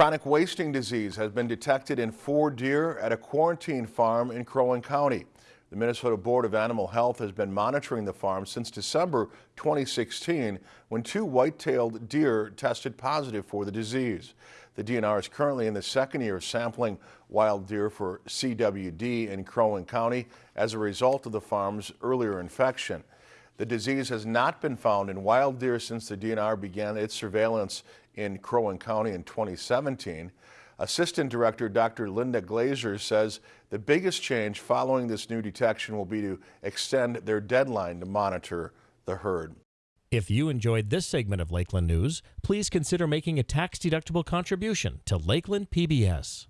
Chronic wasting disease has been detected in four deer at a quarantine farm in Crow Wing County. The Minnesota Board of Animal Health has been monitoring the farm since December 2016 when two white-tailed deer tested positive for the disease. The DNR is currently in the second year of sampling wild deer for CWD in Crow Wing County as a result of the farm's earlier infection. The disease has not been found in wild deer since the DNR began its surveillance in Crow Wing County in 2017. Assistant Director Dr. Linda Glaser says the biggest change following this new detection will be to extend their deadline to monitor the herd. If you enjoyed this segment of Lakeland News, please consider making a tax-deductible contribution to Lakeland PBS.